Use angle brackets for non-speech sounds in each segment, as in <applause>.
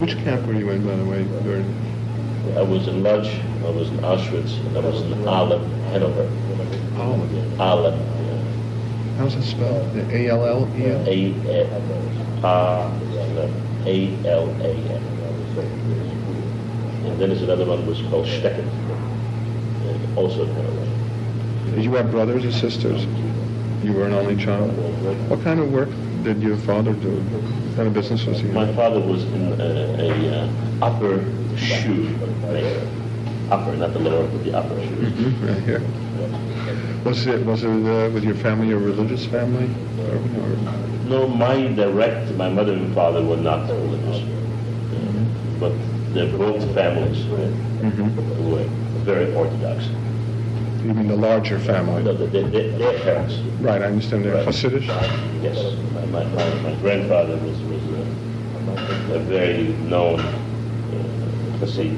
Which camp were you in, by the way, during? I was in Lodz, I was in Auschwitz, and I was in Aalen, Hanover. Oh, Aalen, how's it spelled? The A-L-L-E-N? A, A, A-L-A-N. And then there's another one was called Stecken, also in Hanover. Did you have brothers or sisters? You were an only child? What kind of work did your father do? Kind of business was he? My father was in a, a uh, upper shoe maker. Upper, not the lower, but the upper shoes. Mhm, Right here. Was it, was it uh, with your family, a religious family? Or- No, my direct, my mother and father were not religious, Uh, but they're both families Mhm. were very orthodox. You mean the larger family? No, they- they- their parents. Right, I understand they're Right. Hasidic? Yes, my, my, my, grandfather was, was a, a very known uh, Hasid.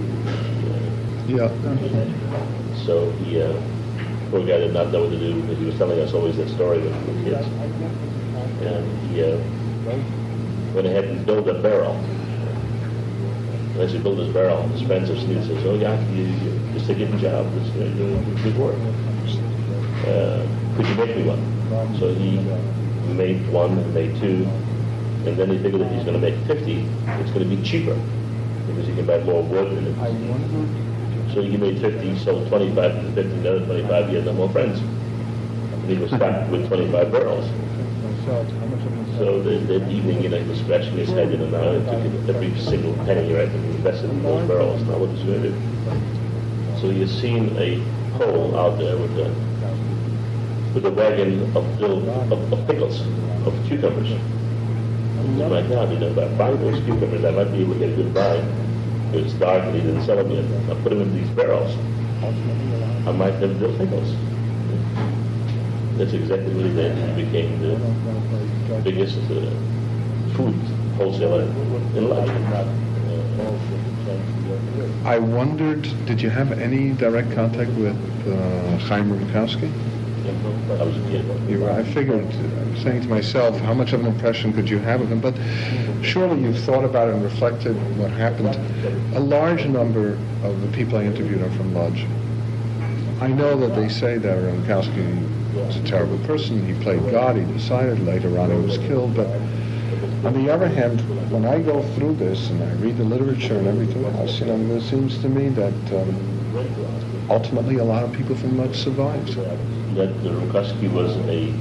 Yeah. So he, uh, poor guy did not know what to do, but he was telling us always that story when we were kids. And he uh, went ahead and built a barrel. And as he built his barrel, his friends of Sneed says, oh yeah, you, you, just a given job, just uh, doing good work. Uh, could you make me one? So he made one and made two, and then he figured that he's going to make 50, it's going to be cheaper because he can buy more wood and it. So he made 50, sold 25 to 50, another 25, he had no more friends. And he was stuck with 25 barrels. So that, that evening, you know, he was scratching his head, you know, now he took it every single penny, right, and invested in those barrels. Now what is he going to do? So he has seen a pole out there with a, with a wagon of, dill, of, of pickles, of cucumbers. He said, my God, you know, if I buy those cucumbers, I might be able to get a good buy. It was dark and he didn't sell them yet. I put them in these barrels. I might have dill pickles. That's exactly what he did. He became the biggest uh, food wholesaler in Lodz. I wondered, did you have any direct contact with uh, Chaim I was a kid. You I figured, I was saying to myself, how much of an impression could you have of him? But surely you've thought about and reflected what happened. A large number of the people I interviewed are from Lodz. I know that they say that Rumkowski was a terrible person. He played God. He decided later on he was killed. But on the other hand, when I go through this and I read the literature and everything else, you know, it seems to me that um, ultimately a lot of people from Lodz survived. That the Rumkowski was a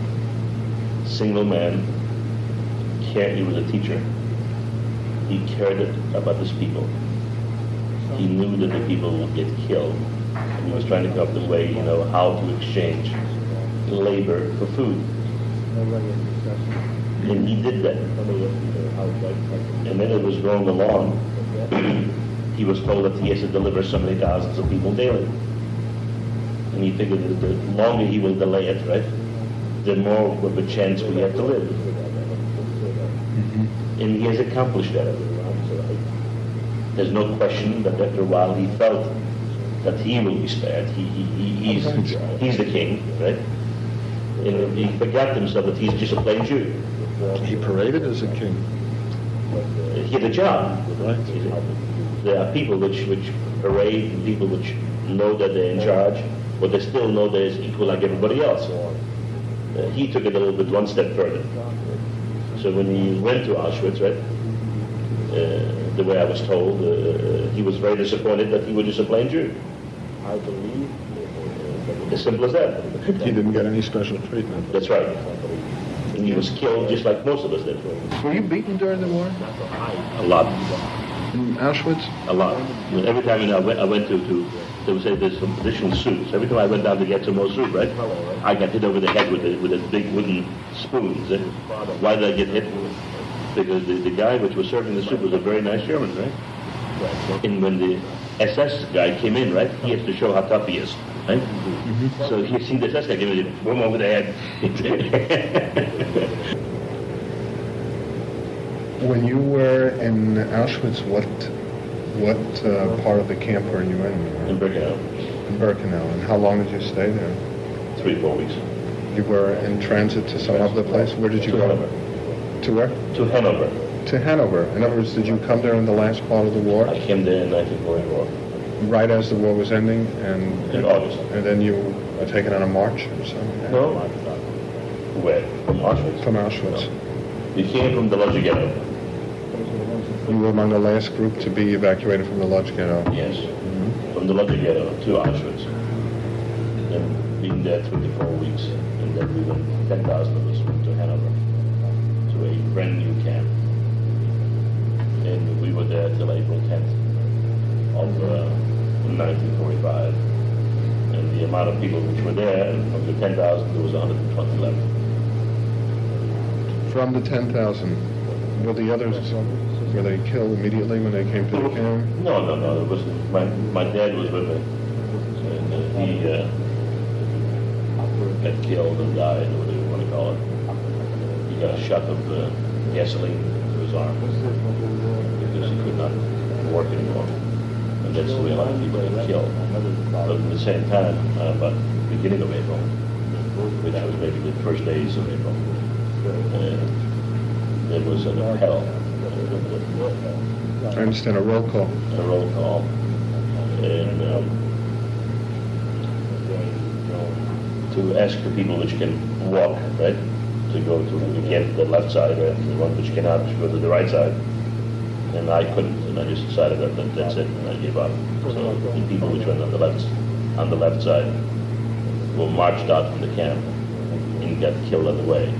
single man. He was a teacher. He cared about his people. He knew that the people would get killed. And he was trying to come up with a way, you know, how to exchange labor for food. And he did that. And then it was going along. <clears throat> he was told that he has to deliver so many thousands of people daily. And he figured that the longer he will delay it, right, the more of a chance we have to live. Mm-hmm. And he has accomplished that. There's no question that after a while he felt that he will be spared. He, he, he, he's, he's the king, right? And he forgot himself that he's just a plain Jew. He paraded as a king. He had a job. Right? There are people which, which parade and people which know that they're in charge, but they still know they're equal like everybody else. Uh, he took it a little bit one step further. So when he went to Auschwitz, right, uh, the way I was told, uh, he was very disappointed that he was just a plain Jew. I believe. As simple as that. <laughs> He didn't get any special treatment. That's right. And he was killed just like most of us did. Were you beaten during the war? A lot. In Auschwitz? A lot. Every time you know, I went, I went to, to, they would say there's some additional soups. Every time I went down to get some more soup, right, I got hit over the head with a, with a big wooden spoon. eh? Why did I get hit? Because the, the guy which was serving the soup was a very nice German, right? And when the SS guy came in, right, he has to show how tough he is, right? So he seen the SS guy give him boom over the head. <laughs> When you were in Auschwitz, what what uh, part of the camp were you in? in Birkenau, In Birkenau. And how long did you stay there? three, four weeks. You were in transit to some other place? Where did you To go? Hanover. To where? To Hanover. to Hanover? In other words, did you come there in the last part of the war, I came there in 1944. right as the war was ending, and In August. and then you were taken on a march or something? No. Where? From Auschwitz. From Auschwitz. You came from the Lodz Ghetto. You were among the last group to be evacuated from the Lodz Ghetto. Yes. From the Lodz Ghetto to Auschwitz. And been there three to four weeks. And then we went, 10,000 of us went to Hanover, to a brand new camp. And we were there till April 10th of uh, 1945. And the amount of people which were there, of the 10,000, there was 120 left. From the 10,000, were the others, were they killed immediately when they came to the camp? No, no, no. It was my my dad was with me, and uh, he uh, got killed and died, or whatever you want to call it. He got a shot of uh, gasoline to his arm because he could not work anymore, and that's the way a lot of people get killed. But at the same time, uh, about the beginning of April, which was maybe the first days of April, uh, there was an appel. I understand a roll call. a roll call, and um, to ask the people which can walk, right, to go to, again, the left side, and the one which cannot, to go to the right side. And I couldn't, and I just decided that, that that's it, and I gave up. So the people which went on the left, on the left side were marched out from the camp and got killed on the way.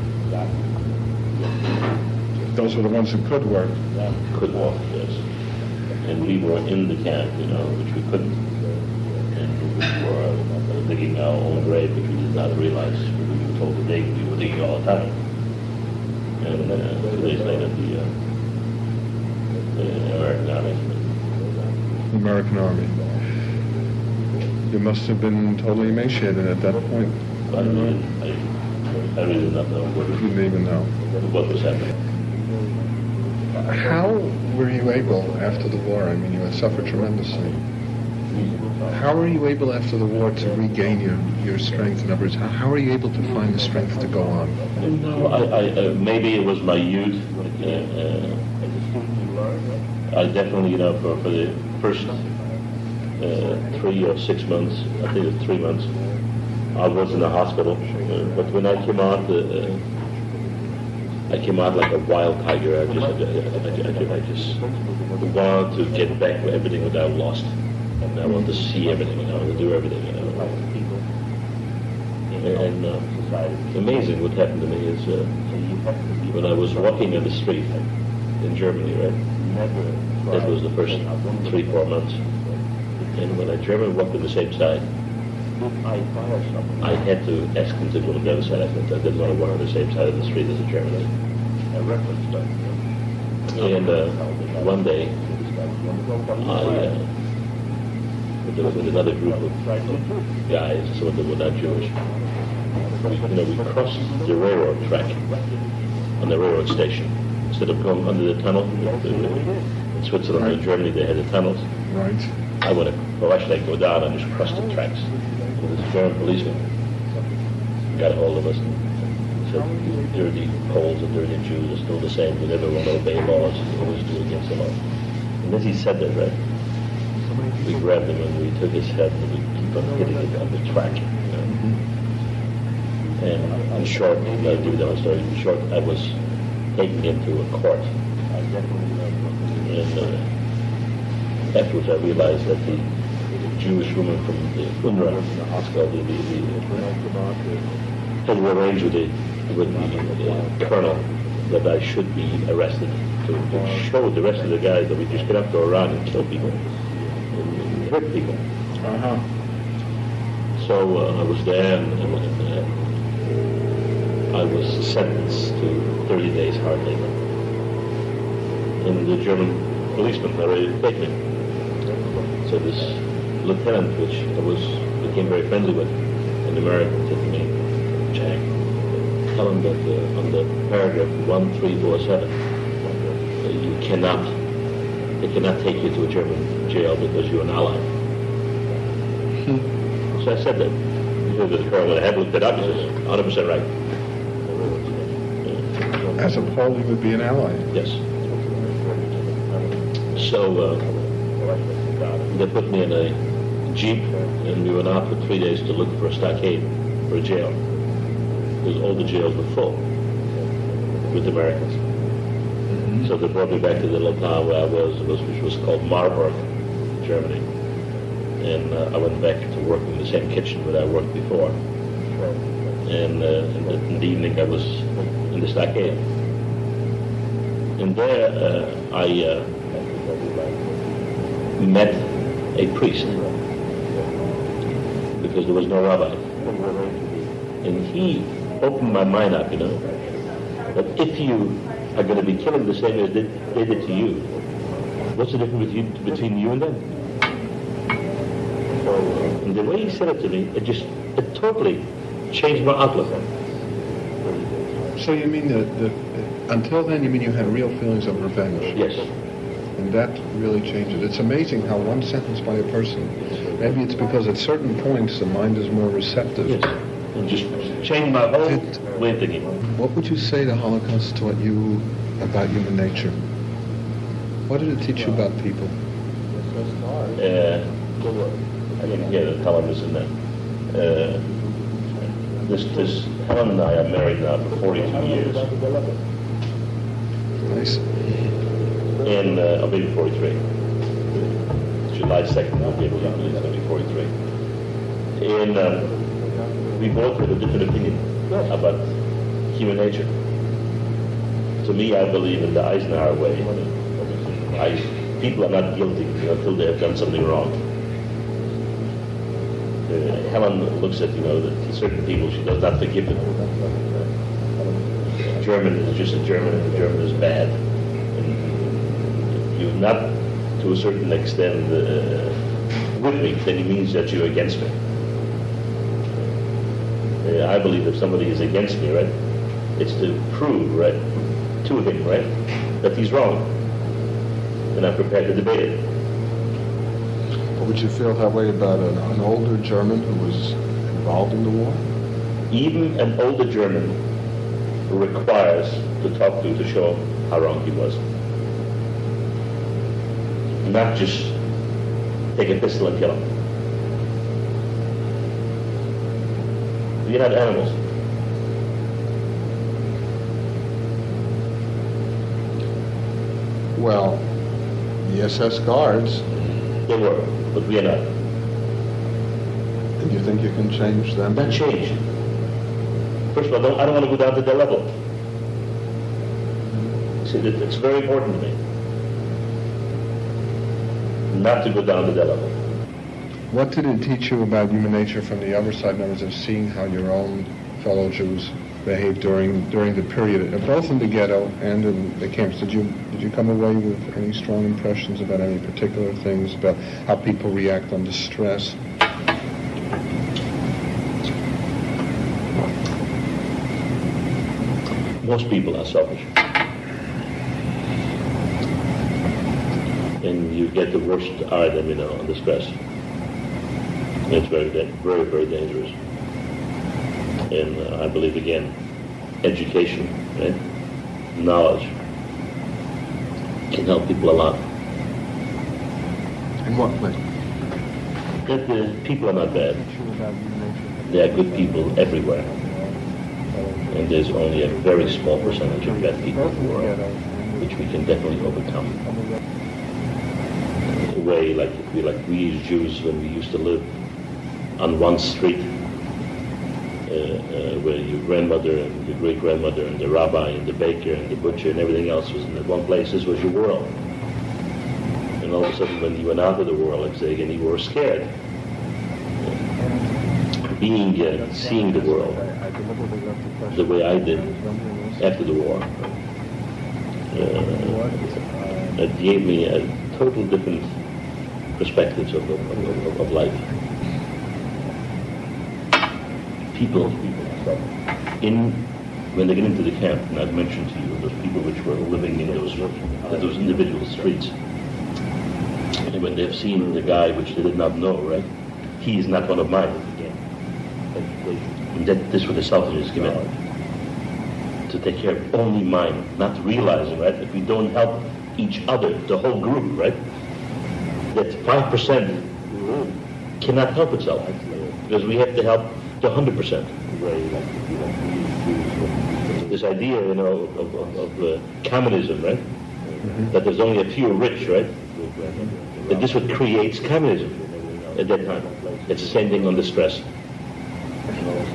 Those were the ones who could work. could walk, yes. And we were in the camp, you know, which we couldn't. And we were uh, digging our own grave, which we did not realize. We were told to dig, we were digging all the time. And uh, two days later, the, uh, the American Army, the American Army. You must have been totally emaciated at that point. I really, I, I really did not know You didn't even know. what was happening. How were you able after the war? I mean, you had suffered tremendously. How were you able after the war to regain your, your strength? In other words, how, were you able to find the strength to go on? No, I, I, uh, maybe it was my youth. Uh, uh, I definitely, you know, for, for the first uh, three or six months, I think it was three months, I was in the hospital. Uh, but when I came out, uh, I came out like a wild tiger. I just, I, I, I, I just wanted to get back for everything that I lost. And I wanted to see everything, and I wanted to do everything, you know. And uh, amazing what happened to me is uh, when I was walking in the street in Germany, right? That was the first three, four months. And when I German walked on the same side, I had to ask them to go to the other side. I said I didn't want to walk on the same side of the street as a German. And uh, one day, I, uh, with, with another group of guys, some of them were not Jewish, you know, we crossed the railroad track on the railroad station. Instead of going under the tunnel, in Switzerland and Germany, they had the tunnels. Right? I went, well, why should I go down and just cross the tracks? This German policeman got a hold of us and said, "These dirty Poles and dirty Jews are still the same. We never to obey laws. We always do against the law. And as he said that, right, we grabbed him and we took his head and we keep on hitting it on the track. You know? And in short, I'll whole story. In short, I was taken into a court. And uh, afterwards I realized that the Jewish woman from the UNRRA, it's called the, the, the, had arranged with the, with the uh, colonel that I should be arrested to, to show the rest of the guys that we just get up, go around and kill people, and hurt people. Uh-huh. So uh, I was there and, and, and uh, I was sentenced to 30 days hard labor. And the German policeman were ready to me. So this lieutenant, which I was became very friendly with, an American, said to me, Jack, tell him that uh, on the paragraph 1347, uh, you cannot, they cannot take you to a German jail because you're an ally. So I said that. He said, the colonel had looked it up, he says, 100% right. As a Pole, you would be an ally. Yes. So uh, they put me in a jeep, and we went out for three days to look for a stockade, for a jail, because all the jails were full with Americans. So they brought me back to the locale where I was, was which was called Marburg, Germany. And uh, I went back to work in the same kitchen where I worked before. And uh, in, the, in the evening I was in the stockade. And there uh, I uh, met a priest because there was no rabbi. And he opened my mind up, you know, that if you are going to be killing the same as they, they did to you, what's the difference you, between you and them? And the way he said it to me, it just, it totally changed my outlook. So you mean that, that until then, you mean you had real feelings of revenge? Yes. And that really changes. It's amazing how one sentence by a person, maybe it's because at certain points the mind is more receptive. Yes. Just changed my whole Did- way of thinking. What would you say the Holocaust taught you about human nature? What did it teach you about people? Uh, I didn't hear the columnist in that. Uh, this, this, Helen and I are married now for 42 years. Nice. And uh, be 43. July 2nd, I'll be able to believe I'll be 43. And um, we both had a different opinion about human nature. To me, I believe in the Eisenhower way. I, people are not guilty until they have done something wrong. Uh, Helen looks at, you know, certain people, she does not forgive them. German is just a German, and the German is bad. Not, to a certain extent, uh, with me, then it means that you're against me. Uh, I believe if somebody is against me, right, it's to prove, right, to him, right, that he's wrong. And I'm prepared to debate it. Would you feel that way about an, an older German who was involved in the war? Even an older German requires to talk to to show how wrong he was. Not just take a pistol and kill them. We're not animals. Well, the SS guards, They were, but we are not. and you think you can change them? Not change. First of all, I don't, I don't want to go down to their level. See, that it's very important to me not to go down to their level. What did it teach you about human nature from the other side, in other words, of seeing how your own fellow Jews behaved during during the period, uh, both in the ghetto and in the camps? Did you did you come away with any strong impressions about any particular things about how people react under stress? Most people are selfish. And you get the worst them, you know, under stress. And it's very, very, very dangerous. And uh, I believe, again, education, right? Knowledge can help people a lot. In what way? That the people are not bad. There are good people everywhere. And there's only a very small percentage of bad people in the world, which we can definitely overcome. A way like we, like we as Jews, when we used to live on one street, uh, uh, where your grandmother and your great grandmother and the rabbi and the baker and the butcher and everything else was in that one place. This was your world. And all of a sudden, when you went out of the world, like say again, you were scared. Being, uh, seeing the world the way I did after the war, uh, it gave me a total different perspectives of, of, of, of life. People people. in when they get into the camp, and I've mentioned to you those people which were living in those those individual streets, and when they've seen the guy which they did not know, right, he is not one of mine. And that this was the selfishness given to take care of only mine, not realizing, right, if we don't help each other, the whole group, right? That five percent cannot help itself because we have to help the hundred percent. This idea, you know, of, of, of uh, communism, right? That there's only a few rich, right? That this what creates communism at that time. It's the same thing on the stress.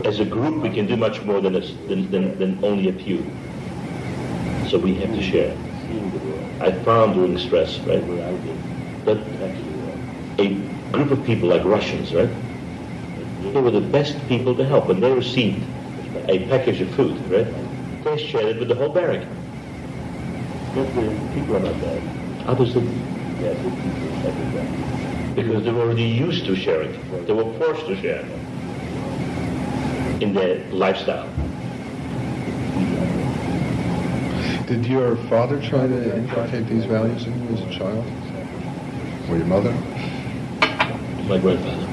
As a group, we can do much more than, us, than, than, than only a few. So we have to share. I found during stress, right, a group of people like Russians, right, they were the best people to help. When they received a package of food, right, they shared it with the whole barrack. But the people are not bad. Others didn't. Because they were already used to sharing. They were forced to share in their lifestyle. Did your father try to inculcate these values in you as a child? Or your mother? My grandfather.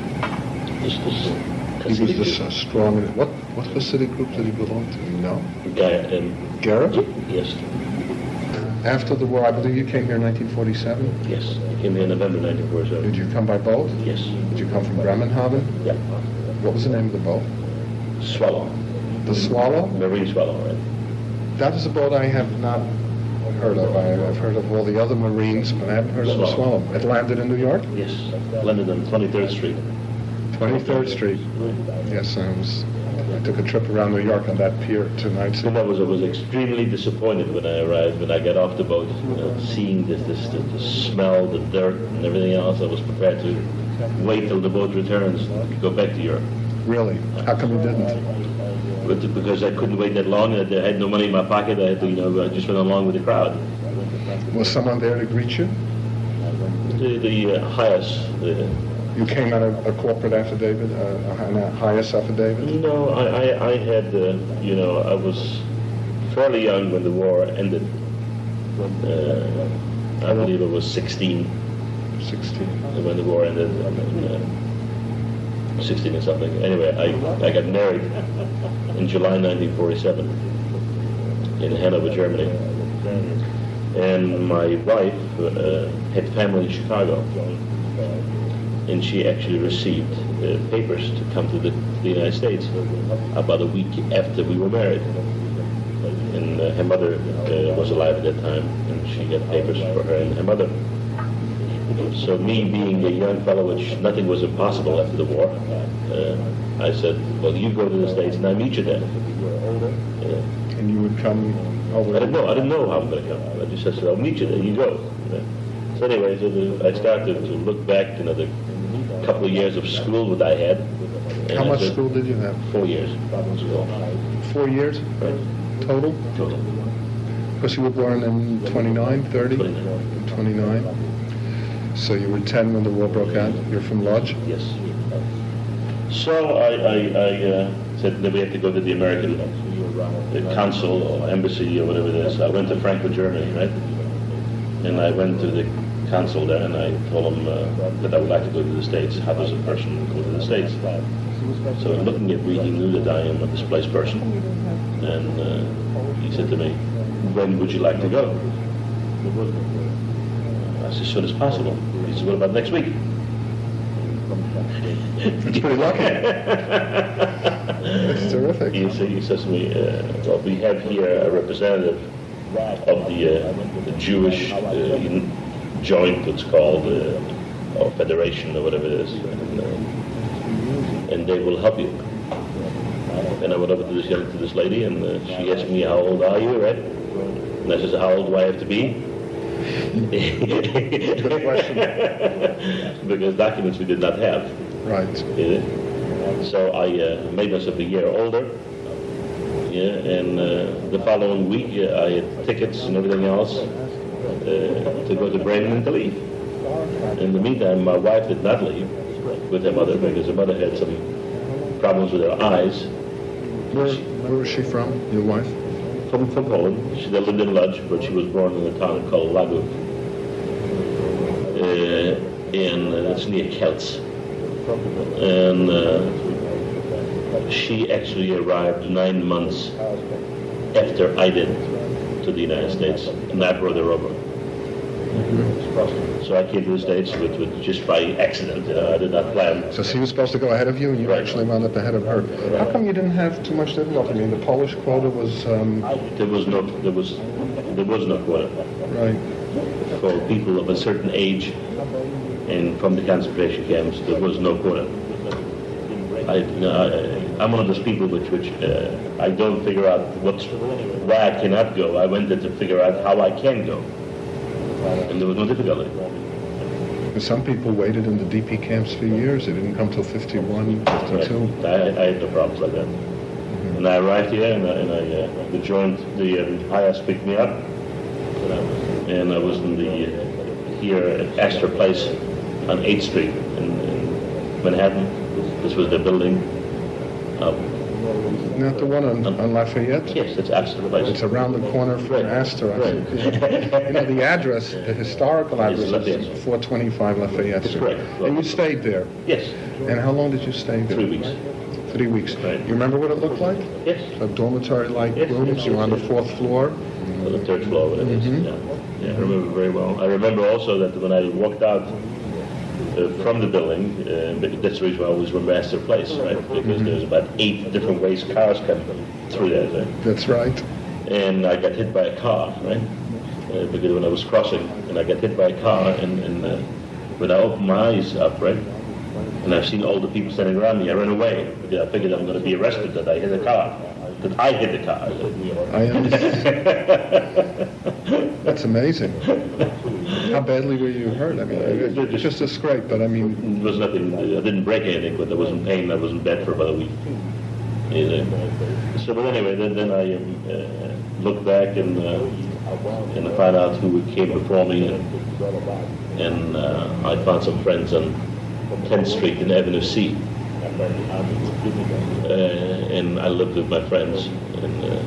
This, this He was this uh, strong, what, what Hasidic group did he belong to? You know? um, Gerrer? yes, After the war, I believe you came here in 1947? yes, he came here in November 1947. Did you come by boat? Yes, Did you come from Bremerhaven? yeah. What was the name of the boat? Swallow, The Swallow? marine swallow, right? That is a boat I have not heard of. I, I've heard of all the other Marines, but I haven't heard of the Swallow. It landed in New York? Yes, landed on 23rd Street. 23rd Street. Yes, I was, I took a trip around New York on that pier tonight. And I was, I was extremely disappointed when I arrived, when I got off the boat, you know, seeing this, this, the, the smell, the dirt, and everything else. I was prepared to wait till the boat returns to go back to Europe. Really? How come you didn't? But because I couldn't wait that long, and I had no money in my pocket, I had to, you know, I just went along with the crowd. Was someone there to greet you? The, the uh, HIAS, You came out of a corporate affidavit, uh, a, HIAS affidavit? no, I, I, I had, uh, you know, I was fairly young when the war ended. Uh, I believe I was 16 16. when the war ended. I uh, 16 or something. Anyway, I, I got married in July 1947 in Hanover, Germany. And my wife uh, had family in Chicago. And she actually received uh, papers to come to the, the United States about a week after we were married. And uh, her mother uh, was alive at that time, and she got papers for her and her mother. So me being a young fellow, which nothing was impossible after the war, uh, I said, well, you go to the States and I meet you there. And you would come over? I didn't know, I didn't know how I'm going to come. I just said, I'll meet you there, you go. So anyway, so the, I started to look back, you know, the couple of years of school that I had. How I much said, school did you have? Four years. Four years Right. total? Total. Because you were born in 29, 30? 29. 29. So you were 10 when the war broke out? You're from Lodz? Yes. So I, I, I uh, said that we have to go to the American uh, consul or embassy or whatever it is. I went to Frankfurt, Germany, right? And I went to the consul there and I told him uh, that I would like to go to the States. How does a person go to the States? So looking at me, he knew that I am a displaced person. And uh, he said to me, when would you like to go? I said, as soon as possible. He said, what about next week? <laughs> That's pretty lucky. That's terrific. He, sa- he says to me, uh, well, we have here a representative of the, uh, the Jewish uh, joint, it's called, uh, or federation or whatever it is, and, and they will help you. And I went over to this young, to this lady, and uh, she asked me, how old are you, right? And I said, how old do I have to be? Good <laughs> question. because documents we did not have. Right. Yeah. So I uh, made myself a year older. Yeah, and uh, the following week uh, I had tickets and everything else uh, to go to Bremen and to leave. In the meantime, my wife did not leave with her mother because her mother had some problems with her eyes. Where, where was she from, your wife? From, from Poland. She lived in Lodz, but she was born in a town called Lagów. Uh, and uh, it's near Kielce. And uh, she actually arrived nine months after I did to the United States, and I brought her over. So I came to the States with, with just by accident, know, I did not plan. So she was supposed to go ahead of you, and you Right. actually wound up ahead of her. How come you didn't have too much difficulty? I mean, the Polish quota was, um, There was no, there was, there was no quota right, for people of a certain age and from the concentration camps, there was no quota. I, you know, I, I'm one of those people which, which uh, I don't figure out what's, why I cannot go. I went there to figure out how I can go. And there was no difficulty. some people waited in the DP camps for years. They didn't come till 51, 52. I, I had no problems like that. And I arrived here and I, and I uh, joined the uh, HIAS picked me up. And I was in the, uh, here at Astor Place on 8th Street in, in Manhattan. This was their building. Uh, Not the one on, on Lafayette? yes, it's Astor Place. It's around the corner from Right. Astor. Right. You know, the address, the historical address is Lafayette. 425 Lafayette That's Street. correct. And you stayed there. Yes, And how long did you stay there? three weeks. Three weeks. Right. You remember what it looked like? Yes, Like dormitory-like Yes, rooms? yes, You were on the fourth floor? on the third floor. It is. Mhm. Yeah. yeah, I remember very well. I remember also that when I walked out uh, from the building, uh, but that's the reason why I always remember Astor Place, right? Because there's about eight different ways cars come through there. Right? That's right. and I got hit by a car, right? Uh, because when I was crossing, and I got hit by a car, and, and uh, when I opened my eyes up, right, and I've seen all the people standing around me, I ran away because I figured I'm going to be arrested that I hit a car, that I hit the car. I understand. <laughs> That's amazing. <laughs> How badly were you hurt? I mean, it- it's just a scrape, but I mean, There was nothing, I didn't break anything, but I was in pain, I was in bed for about a week. Yeah. So, but anyway, then, then I um, uh, looked back and, uh, and I found out who came before me, and, and uh, I found some friends on 10th Street in Avenue C. Uh, and I lived with my friends. And uh,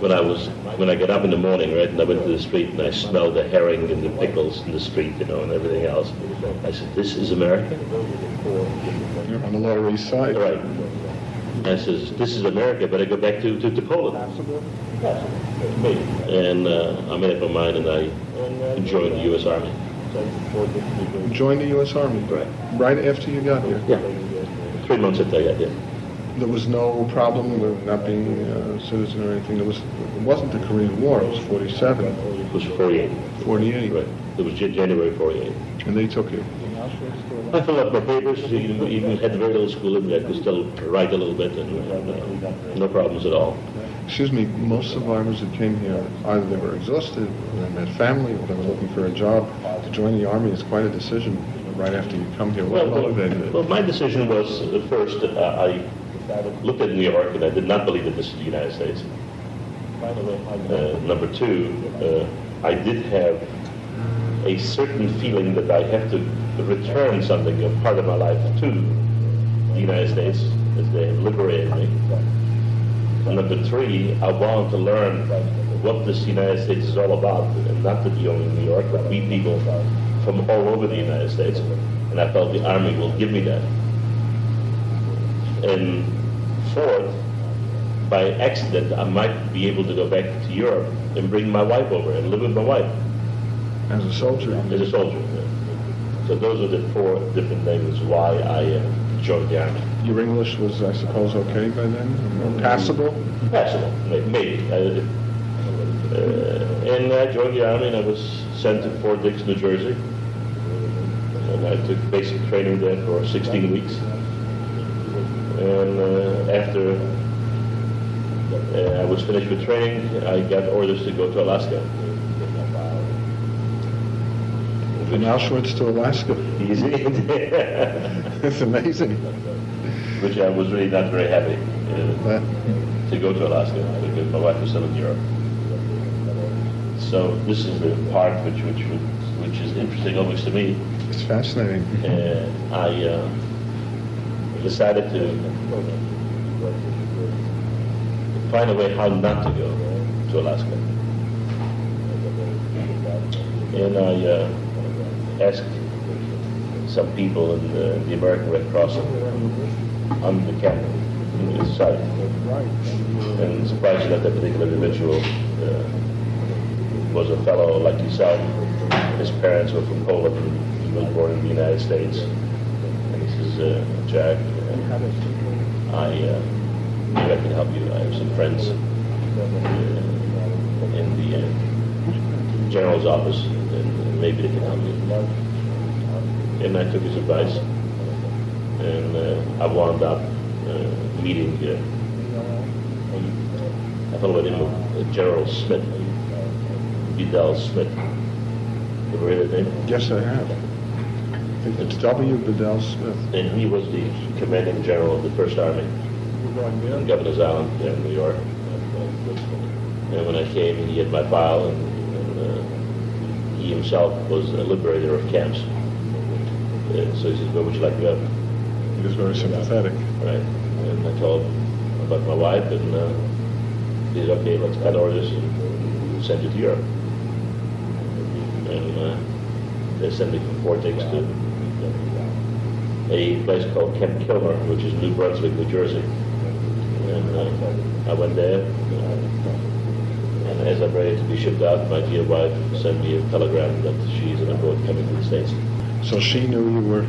when I was, when I got up in the morning, right, and I went to the street and I smelled the herring and the pickles in the street, you know, and everything else, I said, "This is America." you're on the Lower East Side. Right. I says, "This is America, but I go back to, to, to Poland." And uh, I made up my mind, and I joined the U.S. Army. You Joined the U.S. Army. Right. Right after you got here. Yeah. Three months after I got there. There was no problem with not being a citizen or anything. There was, it wasn't the Korean War. It was 47, It was 48. 48, Right. It was January 48. and they took you. I filled up my papers, even, even had very little schooling, I could still write a little bit, and uh, no problems at all. Excuse me, most survivors that came here, either they were exhausted, or they had family, or they were looking for a job. To join the Army is quite a decision right after you come here. What Well, motivated well, it? my decision was, at first, uh, I looked at New York, and I did not believe that this is the United States. Uh, number two, uh, I did have a certain feeling that I have to return something, a part of my life, to the United States, as they have liberated me. And number three, I wanted to learn what this United States is all about, and not to be only in New York, but meet people from all over the United States. And I felt the Army will give me that. And fourth, by accident, I might be able to go back to Europe and bring my wife over and live with my wife As a soldier, as a soldier. So those are the four different things why I uh, joined the Army. your English was, I suppose, okay by then? Passable? Passable, maybe. Uh, uh, and I joined the Army and I was sent to Fort Dix, New Jersey. And I took basic training there for 16 weeks. And uh, after uh, I was finished with training, I got orders to go to Alaska. From Auschwitz to Alaska. Easy. <laughs> <laughs> It's amazing. Which I was really not very happy uh, to go to Alaska because my wife was still in Europe. So this is the part which which which is interesting always to me. it's fascinating. Uh, I uh, decided to find a way how not to go to Alaska, and I uh, asked some people in the, the American Red Cross on the camp in site, and surprised that that particular individual uh, was a fellow like yourself. His parents were from Poland. He was born in the United States. And he says, uh, Jack, I, uh, maybe I can help you. I have some friends uh, in the uh, general's office, and maybe they can help you. And I took his advice, and uh, I wound up uh, meeting uh, a fellow by the name of uh, General Smith, Vidal Smith. You ever heard of that name? Yes, I have. It's W. Bedell Smith. And he was the commanding general of the First Army in Governor's Island there in New York. And when I came, he had my file, and, and uh, he himself was a liberator of camps. And so he says, where would you like to go? He was very sympathetic. Right. And I told him about my wife, and uh, he said, okay, let's cut orders and send you to Europe. And uh, they sent me from Fort Dix to a place called Camp Kilmer, which is New Brunswick, New Jersey. And uh, I went there, uh, and as I'm ready to be shipped out, my dear wife sent me a telegram that she's on a boat coming to the States. So she knew you were,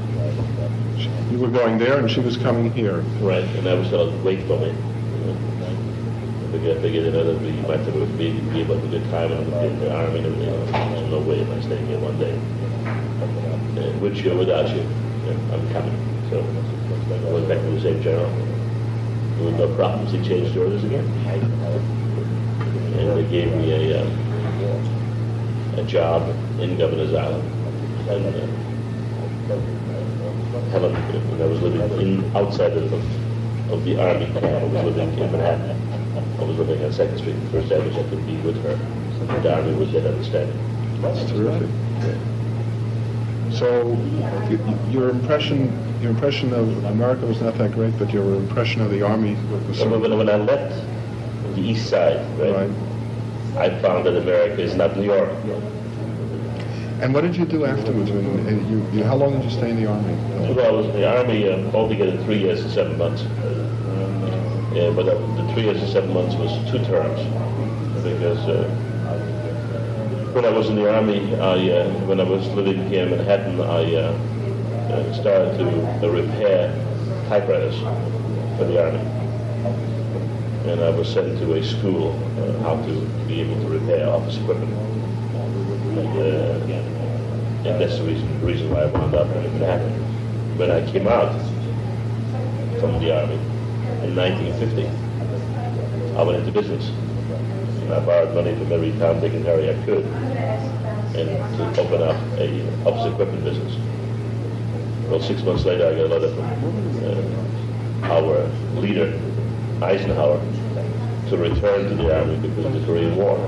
you were going there and she was coming here. Right, and I was telling wait for me. I figured, I figured you know, that you might have with me, be about a good time, and I'm in the army, and everything. There's no way am I staying here one day. And with you or without you, yeah, I'm coming. So I went back to the same general. With no problems, he changed orders again. And they gave me a, uh, a job in Governor's Island. And, uh, Helen, when I was living in, outside of, of the army camp, I was living in Manhattan. I was living on Second Street, The First so I could be with her. The army was that understanding. That's terrific. So your impression, your impression of America was not that great, but your impression of the Army was So when, when I left the East Side, right, Right. I found that America is not New York. And what did you do afterwards? When, uh, you, you, how long did you stay in the Army? Well, I was in the Army uh, altogether three years and seven months. Yeah, but uh, the three years and seven months was two terms because uh, when I was in the Army, I, uh, when I was living here in Manhattan, I uh, uh, started to uh, repair typewriters for the Army. And I was sent to a school uh, how to be able to repair office equipment. And, uh, and that's the reason, the reason why I wound up in Manhattan. When I came out from the Army in 1950, I went into business. And I borrowed money from every Tom, Dick, and Harry I could and to open up a office equipment business. Well, six months later, I got a letter from uh, our leader, Eisenhower, to return to the Army because of the Korean War.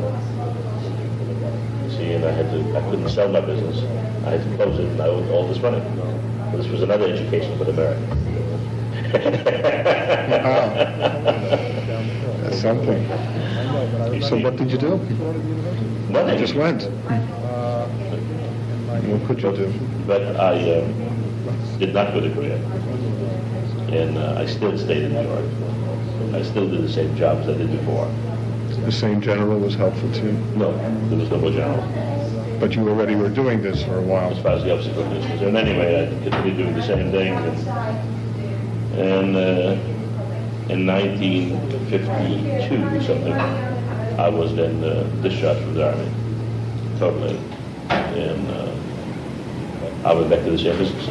See, and I had to, I couldn't sell my business. I had to close it, and I owed all this money. This was another education for America. <laughs> That's something. So what did you do? Nothing. You just went. What could you do? But I uh, did not go to Korea. And uh, I still stayed in New York. I still did the same jobs I did before. The same general was helpful to you, No, there was no more general. but you already were doing this for a while. as far as the equipment is concerned. Anyway, I continued doing the same thing. And, and uh, in 1952 or something, I was then uh, discharged from the Army, totally. And uh, I went back to the same business.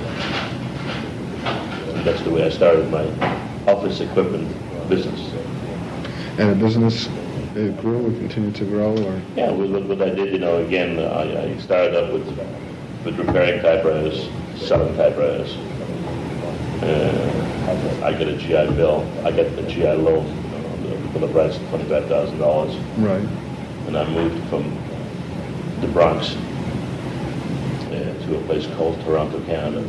And that's the way I started my office equipment business. And the business, it grew, it continued to grow, or? Yeah, with what, what I did, you know, again, I, I started up with, with repairing typewriters, selling typewriters. Uh, I get a GI Bill, I get a GI loan for the price of twenty-five thousand dollars, Right. and I moved from the Bronx uh, to a place called Toronto, Canada.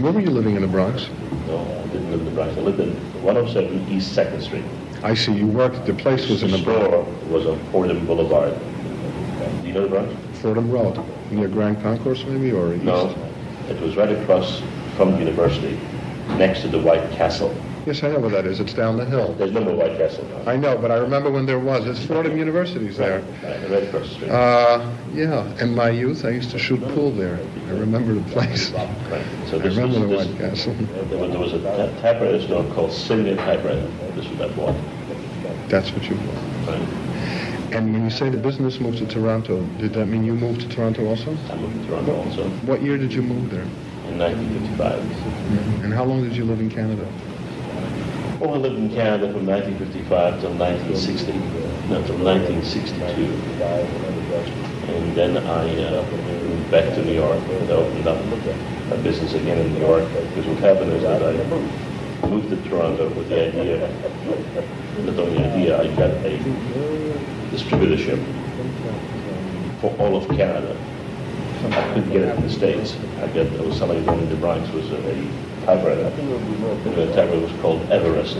Where were you living in the Bronx? No, I didn't live in the Bronx. I lived in 107 East Second Street. I see, you worked, the place was in the Bronx, store was on Fordham Boulevard. Do you know the Bronx? Fordham Road, near Grand Concourse maybe, or east? No, it was right across from the university, next to the White Castle. Yes, I know where that is. It's down the hill. There's no more White Castle now. I know, but I remember when there was. It's Fordham University's there. Right, right across the street. Uh, yeah, in my youth, I used to shoot pool there. I remember the place. Right. I So remember the White Castle. <laughs> There was, a ty- typewriter store called Singer Typewriter. This was that bought. That's what you... Right. And when you say the business moved to Toronto, did that mean you moved to Toronto also? I moved to Toronto also What year did you move there? in 1955. And how long did you live in Canada? I lived in Canada from 1955 till 1960, no, till 1962. And then I uh, moved back to New York and opened up a business again in New York. Because what happened is that I moved to Toronto with the idea, not only idea, I got a distributorship for all of Canada. I couldn't get it in the States. I got, I was selling it in the Bronx, was a typewriter. The typewriter was called Everest.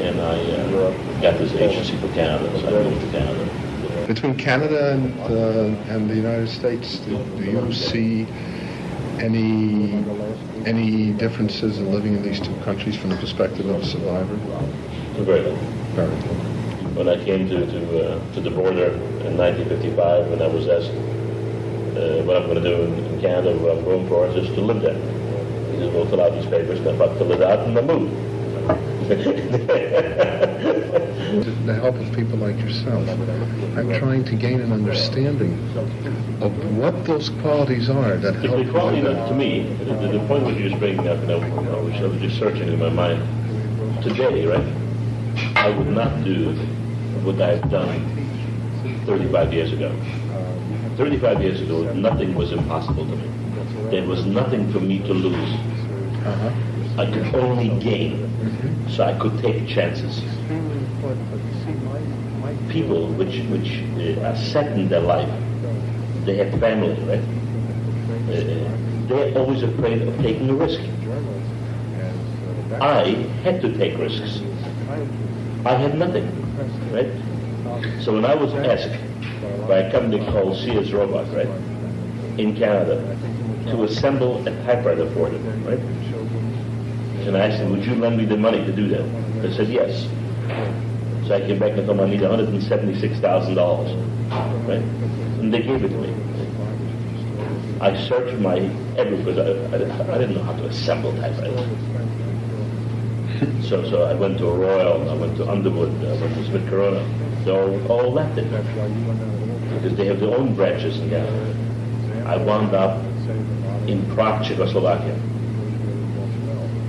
And I uh, got this agency for Canada, so I moved to Canada. Between Canada and, uh, and the United States, do, do you see any any differences in living in these two countries from the perspective of a survivor? Very little. Very little. When I came to, to, uh, to the border in 1955, when I was asked uh, what I'm going to do in Canada, what uh, I'm for, is just to live there. He said, well, fill out these papers, come up, fill it out, and then move. The <laughs> help of people like yourself, I'm trying to gain an understanding of what those qualities are that help The quality, that- to me, the, the point what you're just bringing up, and I I was I was just searching in my mind, today, right, I would not do what I've done 35 years ago. 35 years ago, nothing was impossible to me. There was nothing for me to lose. Uh-huh. I could only gain, so I could take chances. People which which uh, are set in their life, they have family, right? Uh, they're always afraid of taking a risk. I had to take risks. I had nothing, right? So when I was asked by a company called Sears Roebuck, right, in Canada, to assemble a typewriter for them, right? And I them, would you lend me the money to do that? They said, yes. So I came back and told them I need $176,000, right? And they gave it to me. I searched my every because I, I, I didn't know how to assemble typewriters. So, so I went to Royal, I went to Underwood, I went to Smith Corona. They all, all left it because they have their own branches in Canada. I wound up in Prague, Czechoslovakia,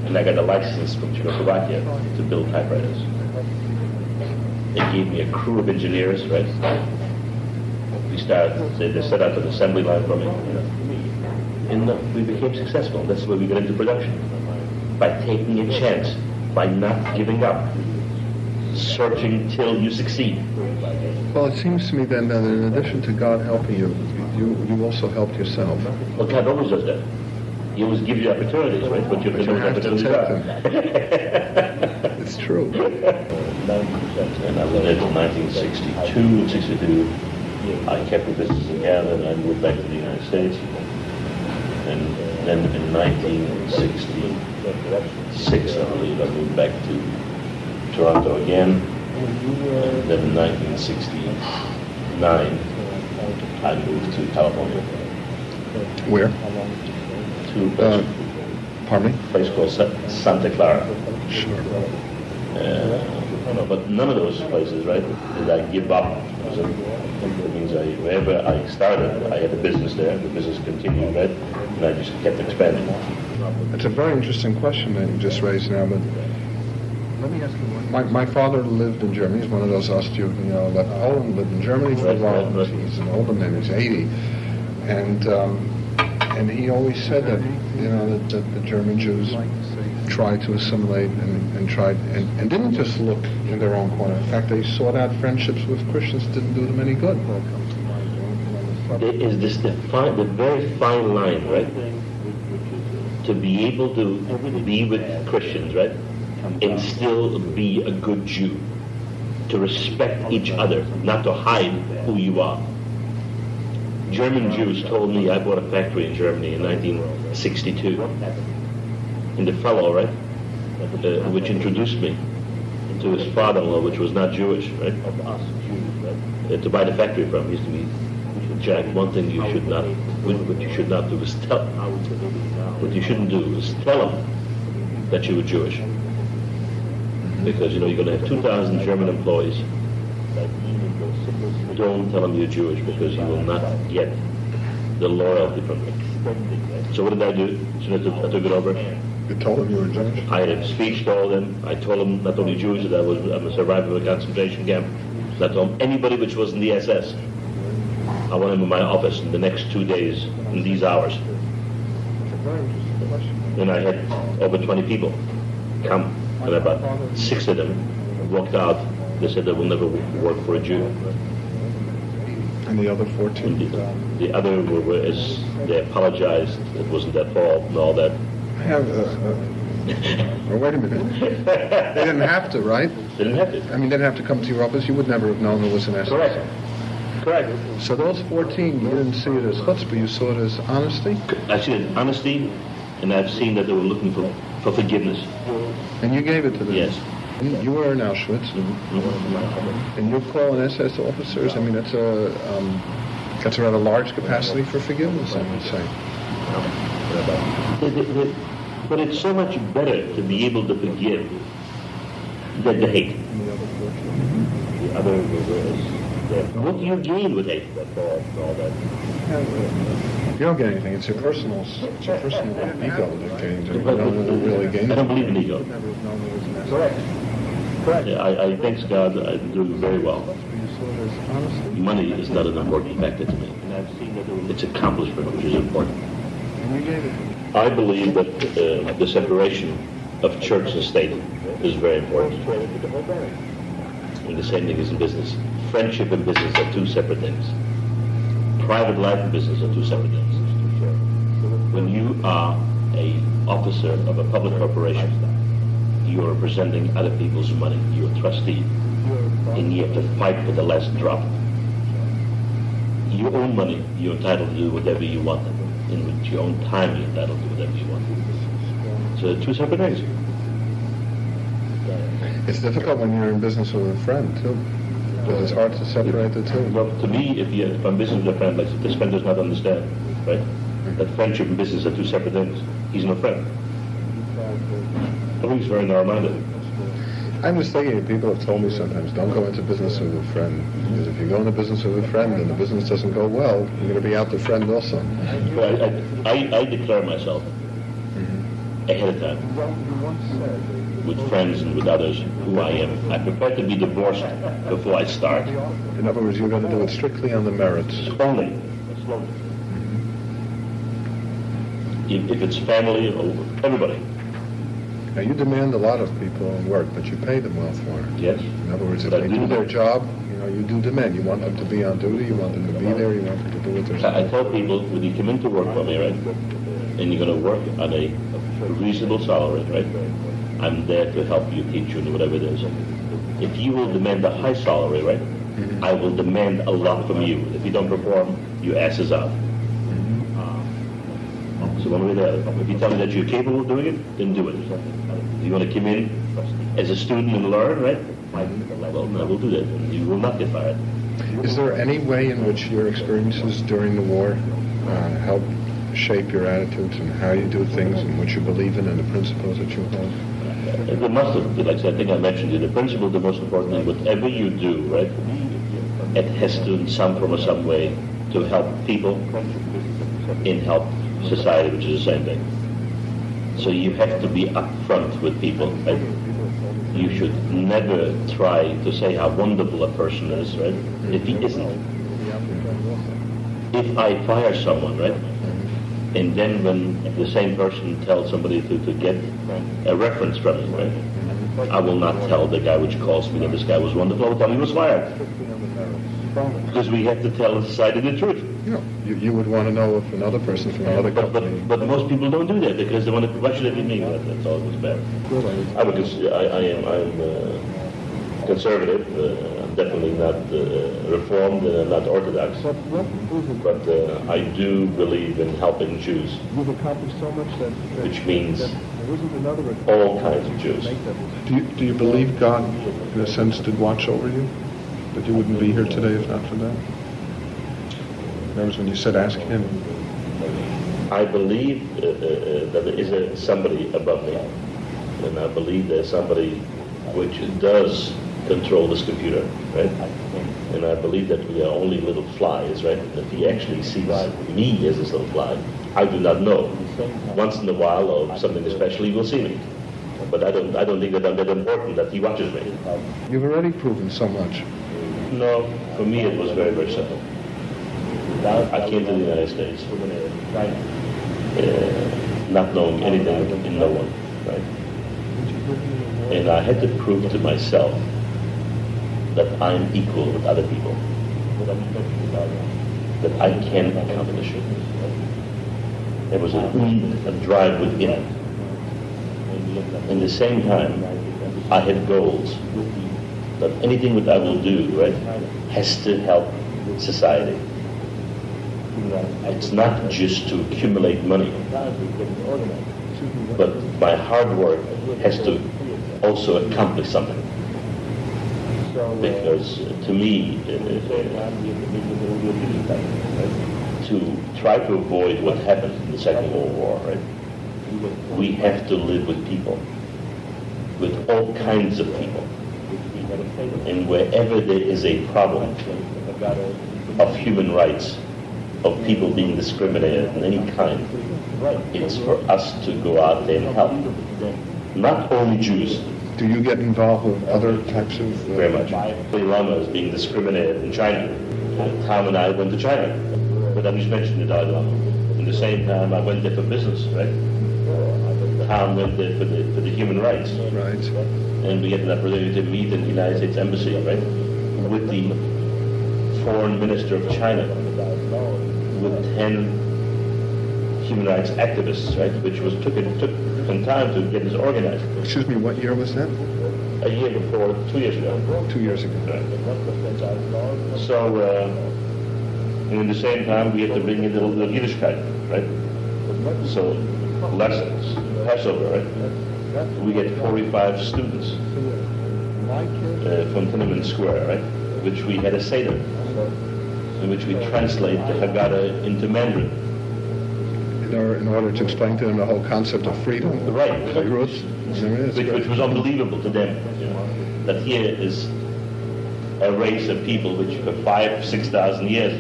and I got a license from Czechoslovakia to build typewriters. They gave me a crew of engineers, right? We started, they, they set up an assembly line for me, you know. And uh, we became successful. That's where we got into production. By taking a chance, by not giving up, searching till you succeed. Well, it seems to me then that in addition to God helping you, you, you also helped yourself. Well, God always does that. He always gives you opportunities, right? But you have But to you know have to opportunities <laughs> are. It's true. And I was there till 1962 and 62. I kept the business in Canada and I moved back to the United States. And then in 1966, I believe, I moved back to Toronto again. And then in 1969, I moved to California, Where? to a Uh, place, pardon me? place called Sa- Santa Clara. Sure. Uh, but none of those places, right, did I give up. So It means I, wherever I started, I had a business there, the business continued, right, and I just kept expanding. It's a very interesting question that you just raised now, but my, my father lived in Germany. He's one of those Austro, you know, left Poland, lived in Germany for a Right, while. right, right. He's an older man, he's 80. And, um, and he always said that, you know, that, that the German Jews tried to assimilate and, and tried, and, and didn't just look in their own corner. In fact, they sought out friendships with Christians, didn't do them any good. There is this the fine, the very fine line, right, to be able to be with Christians, right, and still be a good Jew, to respect each other, not to hide who you are. German Jews told me I bought a factory in Germany in 1962. and the fellow, right, uh, which introduced me to his father-in-law, which was not Jewish, right, uh, to buy the factory from. He used to be, Jack, one thing you should not, what you should not do is tell, what you shouldn't do is tell him that you were Jewish. Because, you know, you're going to have 2,000 German employees. Don't tell them you're Jewish because you will not get the loyalty from them. So what did I do? So I took, I took it over. You told him you were Jewish? I had a speech to all them. I told them not only Jews that I was I'm a survivor of a concentration camp. I told them anybody which was in the SS. I want him in my office in the next two days, in these hours. And I had over 20 people come, and about six of them walked out. They said they will never work for a Jew. And the other 14? the, the other were, were as they apologized, it wasn't their fault and all that. I have, uh, uh, oh, wait a minute. They didn't have to, right? <laughs> They didn't have to. I mean, they didn't have to come to your office. You would never have known there was an SS. Correct. Correct. So those 14, you didn't see it as chutzpah, you saw it as honesty? I see it honesty, and I've seen that they were looking for, for forgiveness. And you gave it to them? Yes. You were in Auschwitz, and you're calling SS officers, I mean, that's a, um, that's a rather large capacity for forgiveness, I would say. But it- it- But it's so much better to be able to forgive than to hate. The other what do you gain with hate? You don't get anything, it's your personal, it's your personal ego that gains it, you don't really gain I don't believe in ego. Never have known there was an SS. Yeah, I, I thanks God I'm doing very well. You saw it as Money is not an important factor to me. It's accomplishment which is important. and you gave it. I believe that uh, the separation of church and state is very important. And the same thing is in business. Friendship and business are two separate things. Private life and business are two separate things. When you are a officer of a public corporation, you are representing other people's money. You're a trustee, and you have to fight for the last drop. Your own money, you're entitled to do whatever you want. In with your own time, you're entitled to do whatever you want. So two separate things. It's difficult when you're in business with a friend, too, because it's hard to separate the two. Well, to me, if you if I'm business with a friend, like this friend does not understand, right? That friendship and business are two separate things. He's no friend. I think he's very narrow-minded. I'm just thinking, people have told me sometimes, don't go into business with a friend, because if you go into business with a friend and the business doesn't go well, you're going to be out the friend also. But I, I, I declare myself ahead of time with friends and with others who I am. I prefer to be divorced before I start. In other words, you're going to do it strictly on the merits. Only. If, if it's family or everybody, Now, you demand a lot of people in work, but you pay them well for it. yes. In other words, if But they do their job, you know, you do demand. You want them to be on duty, you want them to be there, you want them to do what they're I I tell people, when you come into work for me, right, and you're gonna work on a reasonable salary, right, I'm there to help you, teach you, whatever it is. If you will demand a high salary, right, I will demand a lot from you. If you don't perform, your ass is out. So one way or the other, if you tell me that you're capable of doing it, then do it. If you wanna come in as a student and learn, right, well, I will do that, and you will not get fired. Is there any way in which your experiences during the war uh, help shape your attitudes and how you do things and what you believe in and the principles that you hold? The have, like I think I mentioned the principle, the most important thing, whatever you do, right, it has to in some form or some way to help people in help society, which is the same thing. So you have to be upfront with people, right? You should never try to say how wonderful a person is, right, if he isn't. If I fire someone, right, and then when the same person tells somebody to, to get a reference from him, right? I will not tell the guy which calls me that this guy was wonderful, I will tell him he was fired. Because we have to tell the society the truth. You you, you would want to know if another person from another But, company... but, but most people don't do that because they want to, why should it be me? That- That's all it was bad. I'm a, I, I am, I'm uh, conservative, uh, definitely not uh, reformed and not orthodox, But what is it? but uh, I do believe in helping Jews, You've accomplished so much that. that- Which means that another. all kinds of Jews. Do you, do you believe God, in a sense, did watch over you? That you wouldn't be here today if not for that? That was when you said, ask him. I believe uh, uh, uh, that there is a, somebody above me, and I believe there's somebody which does control this computer, right? And I believe that we are only little flies, right? That he actually sees me as this little fly. I do not know. Once in a while, or something especially, he will see me. But I don't, I don't think that I'm that important that he watches me. You've already proven so much. No, for me it was very, very simple. I came to the United States, uh, not knowing anything in no one, right? And I had to prove to myself that I'm equal with other people, that I can accomplish it. There was a, a drive within. In the same time, I had goals that anything that I will do, right, has to help society. It's not just to accumulate money, but my hard work has to also accomplish something. Because uh, to me, uh, to try to avoid what happened in the Second World War, right, we have to live with people, with all kinds of people. And wherever there is a problem of human rights, of people being discriminated in any kind, it's for us to go out there and help. Not only Jews, Do you get involved with other types of... uh, very much. Dalai Lama is being discriminated in China. Tom and I went to China, but I just mentioned the Dalai Lama. In the same time, I went there for business, right? Tom went there for the, for the human rights. Right. and we had an opportunity to meet in the United States Embassy, right, with the foreign minister of China, with 10 human rights activists, right, which was took it took some time to get this organized. Excuse me, what year was that? A year before, two years ago. Two years ago. So, uh, and in the same time, we had to bring in the, the Yiddishkeit, right? So, lessons, Passover, right? We get 45 students uh, from Tiananmen Square, right? Which we had a Seder, in which we translate the Haggadah into Mandarin. In order, in order to explain to them the whole concept of freedom. Right. Beirut, there is. which, which was unbelievable to them. That here is a race of people which for five, six thousand years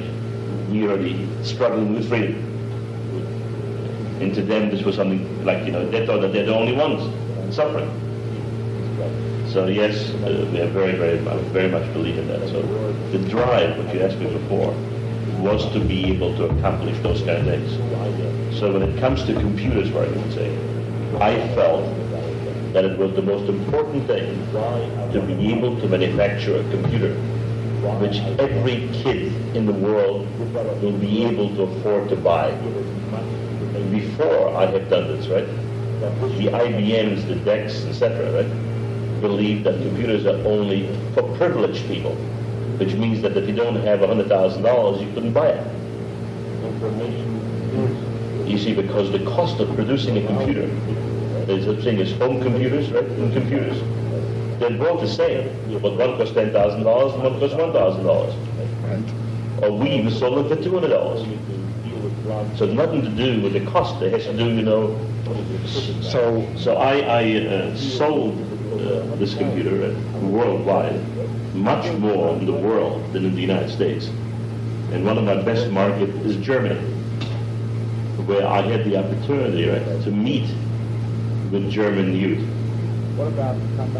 we already struggling with freedom. And to them this was something like, you know, they thought that they're the only ones suffering. So yes, uh, we have very, very, very much believe in that. So the drive, what you asked me before, was to be able to accomplish those kind of things. So when it comes to computers, for argument's I felt that it was the most important thing to be able to manufacture a computer which every kid in the world will be able to afford to buy. Before I had done this, right? The IBMs, the DECs, etc., right? Believe that computers are only for privileged people, which means that if you don't have $100,000, you couldn't buy it. You see, because the cost of producing a computer, there's a thing as home computers, right, and computers. They're both the same, but one costs ten thousand dollars and one costs one thousand dollars. Right. Or we even sold them for two hundred dollars. So nothing to do with the cost. It has to do, you know. So, So I, I uh, sold uh, this computer uh, worldwide, much more in the world than in the United States. And one of my best markets is Germany, where I had the opportunity right, to meet with German youth, What about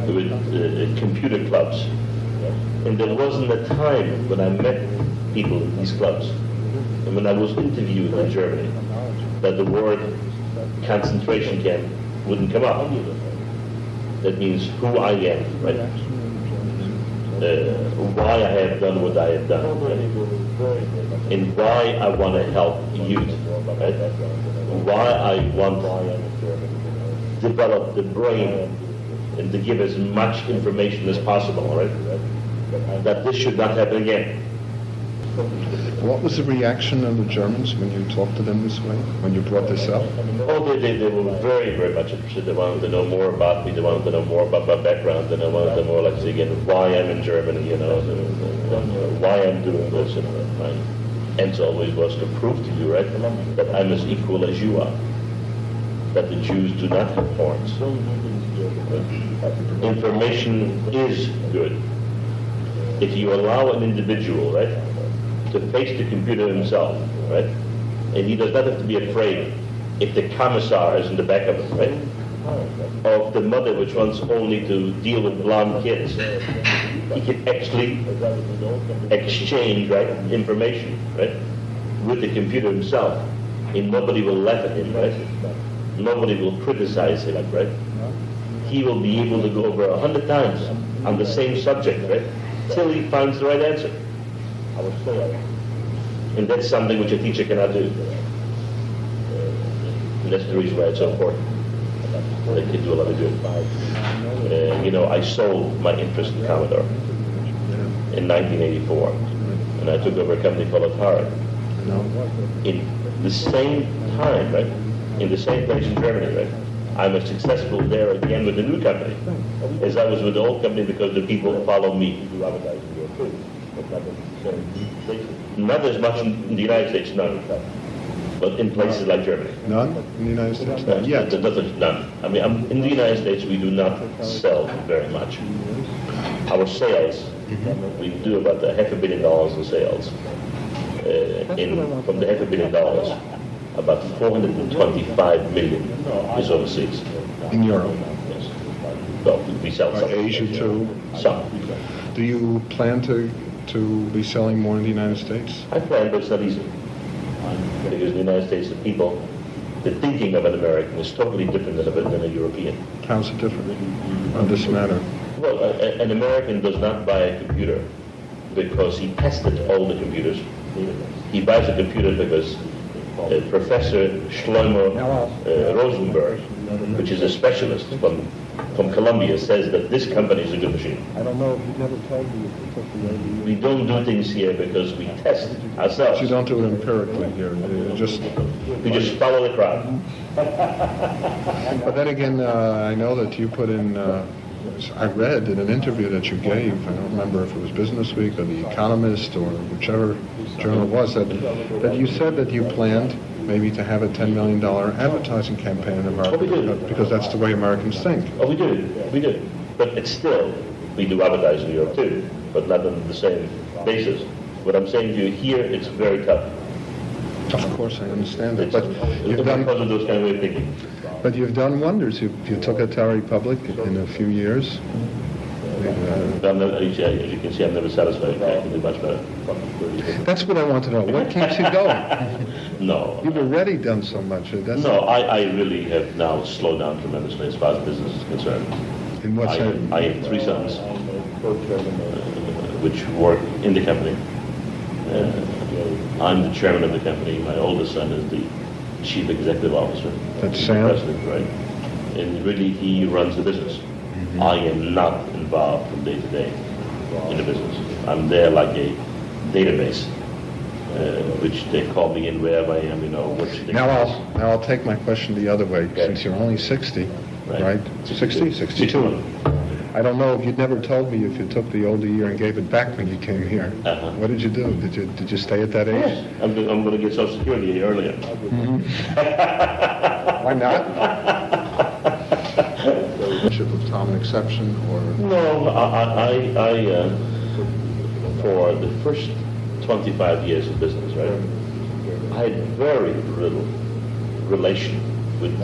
with uh, computer clubs. And there wasn't a time when I met people in these clubs, and when I was interviewed in Germany, that the word concentration camp wouldn't come up. That means who I am, right? Uh, why I have done what I have done, right? and why I want to help youth, right? Why I want to develop the brain and to give as much information as possible, right? Uh, that this should not happen again. What was the reaction of the Germans when you talked to them this way, when you brought this up? Oh, they, they, they were very, very much interested. They wanted to know more about me. They wanted to know more about my background. And they wanted to know, like, say again, why I'm in Germany, you know, and, and, and why I'm doing this. And my answer always was to prove to you, right, that I'm as equal as you are. That the Jews do not have horns. Information is good. If you allow an individual, right, to face the computer himself, right, and he does not have to be afraid if the commissar is in the back of it, right, of the mother which wants only to deal with blonde kids. He can actually exchange, right, information, right, with the computer himself, and nobody will laugh at him, right? Nobody will criticize him, right? He will be able to go over a hundred times on the same subject, right, till he finds the right answer. And that's something which a teacher cannot do. And that's the reason why it's so important. They can do a lot of good. Uh, you know, I sold my interest in Commodore in 1984, and I took over a company called Atari. In the same time, right, in the same place in Germany, right, I'm as successful there again with the new company as I was with the old company because the people follow me. Not as much in the United States, none, but in places like Germany. None in the United States? No, Not yet. there- there's none. I mean, I'm, in the United States, we do not sell very much. Our sales, we do about a half a billion dollars in sales. Uh, in, from the half a billion dollars, about 425 million is overseas. In Europe? Yes. Well, we sell some. Asia too? Some. Do you plan to, to be selling more in the United States? I plan, but it's not easy. Because in the United States, the people, the thinking of an American is totally different than a, than a European. How's it different on this matter? Well, a, a- an American does not buy a computer because he tested all the computers. He buys a computer because uh, Professor Shlomo uh, Rosenberg, which is a specialist from, from Columbia, says that this company is a good machine. I don't know, he never told me if took the ADU. We don't do things here because we test But ourselves. you don't do it empirically here, you just, We just follow the crowd. <laughs> but then again, uh, I know that you put in, uh, I read in an interview that you gave, I don't remember if it was Business Week or The Economist or whichever journal it was, that, that you said that you planned maybe to have a $10 million advertising campaign in America, Oh, we because that's the way Americans think. Oh, we do, we do. But it's still, we do advertise in York too, but not on the same basis. What I'm saying to you here, it's very tough. Of course, I understand that, but you've done, because of those kind of way of thinking. but you've done wonders. You, you took Atari public in a few years. I'm not, as you as you can see, I'm never satisfied. I can do much better. That's what I want to know. What keeps you going? <laughs> No. You've already done so much. That's No, I, I really have now slowed down tremendously as far as business is concerned. In what I, sense? I have three sons, uh, which work in the company. Uh, I'm the chairman of the company. My oldest son is the chief executive officer. That's Sam? President, right? And really, he runs the business. Mm-hmm. I am not involved from day to day in the business. I'm there like a database, uh, which they call me in wherever I am, you know, which they... Now I'll, now I'll take my question the other way, Okay. since you're only 60, Right. right? 60, 62. I don't know, if you'd never told me if you took the older year and gave it back when you came here. Uh-huh. What did you do? Did you, did you stay at that age? Yes, I'm, I'm going to get Social Security earlier. <laughs> Why not? With Tom an exception, or? No, I, I, I, I, uh, for the first 25 years of business, right, I had very little relation with,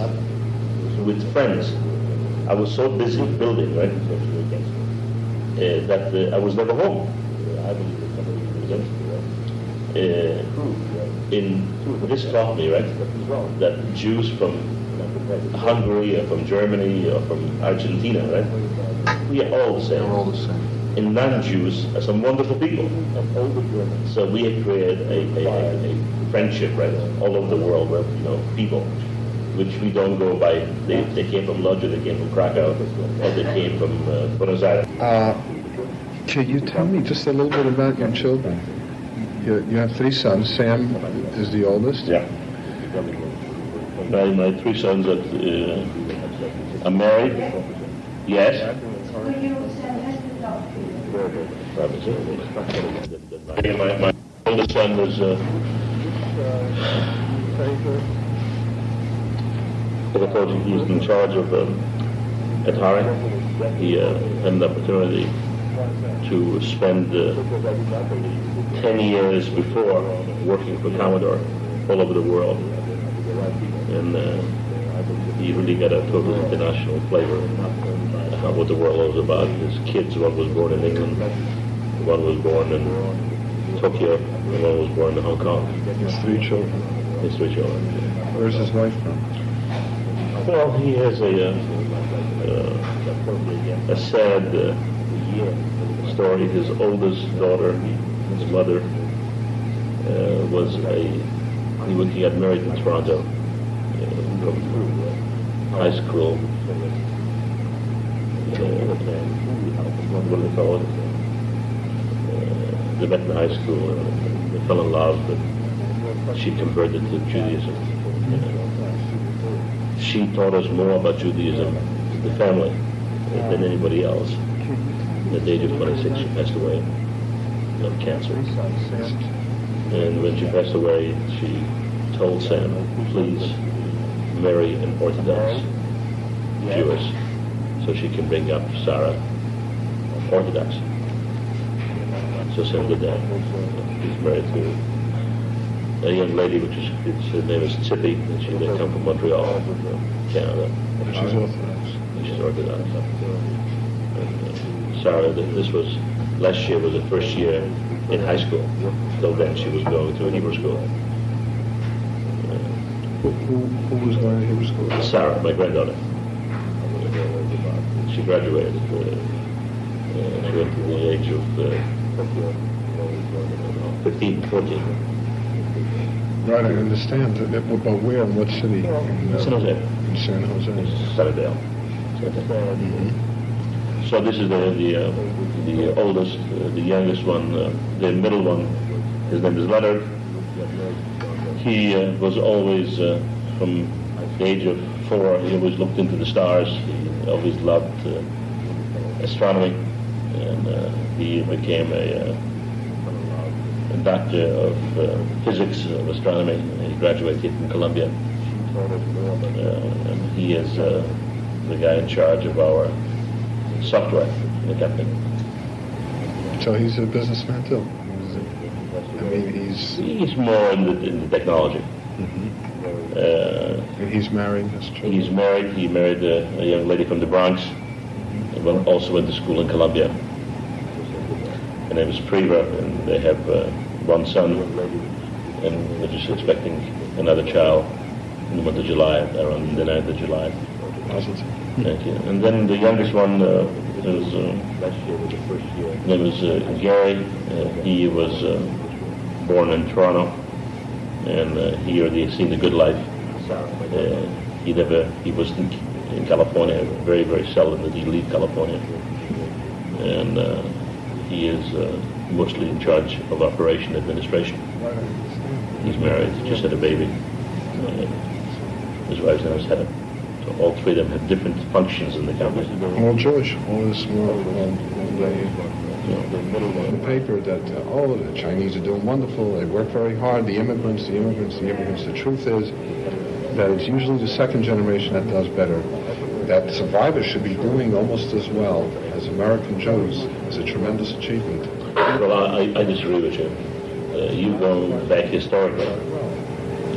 with friends. I was so busy building, right, uh, that uh, I was never home. Uh, in this me, right, that Jews from Hungary or from Germany or from Argentina, right, we are all the same They're all the same. and non-Jews are some wonderful people. So we have created a, a, a, a friendship, right, all over the world with, you know, people, which we don't go by, they, they came from Lodz, or they came from Krakow, or they came from uh, Buenos Aires. Uh, Can you tell me just a little bit about your children? You, you have three sons. Sam is the oldest. Yeah. My, my three sons are, uh, are married. Yes. My, my oldest son was, uh, you, he in charge of, um, Atari. He, uh, had an opportunity to spend, uh, 10 years before working for Commodore all over the world. And uh, he really got a total international flavor of what the world was about. His kids, one was born in England, one was born in Tokyo, and one was born in Hong Kong. His three children. His three children. Where's his wife from? Well, he has a, uh, uh, a sad uh, story. His oldest daughter, his mother, uh, was a, he, was, he got married in Toronto high school. Uh, what do they? Uh, they met in high school and they fell in love, but she converted to Judaism. Uh, she taught us more about Judaism, the family, than anybody else. At the age of 26, she passed away of cancer. And when she passed away, she told Sam, please marry an Orthodox Jewess so she can bring up Sarah Orthodox. So Sam did that. He's married to a young lady, which is, it's, her name is Tippy, and she, they come from Montreal, Canada. She's Orthodox. She's Orthodox. And, uh, Sarah, this was, last year was her first year in high school. Till then, she was going to a Hebrew school. Who, who, who was going to Hebrew school? Sarah, my granddaughter. She graduated. Uh, uh, she went to the age of uh, 15, 14. Right, I understand. that- that- But where, in what city? In, uh, San Jose. In San Jose. Sunnyvale. So this is the the, uh, the oldest, uh, the youngest one, uh, the middle one. His name is Leonard. He uh, was always uh, from the age of four. He always looked into the stars. He always loved uh, astronomy, and uh, he became a, uh, a doctor of physics of astronomy. He graduated from Columbia. And he is the guy in charge of our software in the company. So he's a businessman too. I mean, he's He's more in the, in the technology. Uh, he's married. Has children. he's married. He married a, a young lady from the Bronx. And went- also went to school in Columbia. Her name is Priva, and they have uh, one son, and they're just expecting another child in the month of July, around the 9th of July. Positive. Thank you. And then the youngest one uh, is, uh, his name is uh, Gary. Uh, he was uh, born in Toronto, and uh, he already seen the good life. Uh, he never, he was in, in California, very, very seldom did he leave California. And uh, he is uh, mostly in charge of operation administration. He's married, just had a baby. Uh, his wife's name is Heather. So all three of them have different functions in the company. All Jewish. All this world. Well, they, the paper that uh, oh the Chinese are doing wonderful. They work very hard. The immigrants, the immigrants, the immigrants. The truth is that it's usually the second generation that does better. That survivors should be doing almost as well as American Jews. is a tremendous achievement. Well, I, I disagree with you. Uh, you go back historically.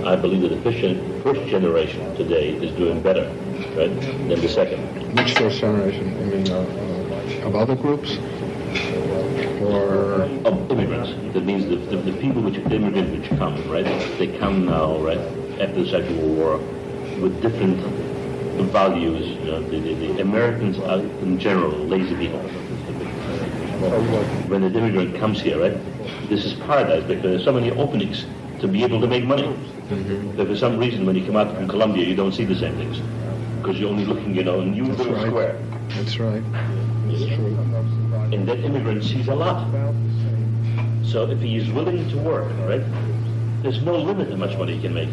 I believe that the first, first generation today is doing better, right, than the second. Which first generation? I mean, uh, uh, of other groups, or Of uh, immigrants. That means the, the, the people which immigrants which come, right? They come now, right, after the Second World War, with different values. You know, the, the, the Americans are in general lazy people. When an immigrant comes here, right, this is paradise because there's so many openings to be able to make money. Mm-hmm. But for some reason, when you come out from Columbia, you don't see the same things because you're only looking, you know, in you That's little right. square. That's right. That's true. That immigrant sees a lot. So if he is willing to work, right, there's no limit how much money he can make.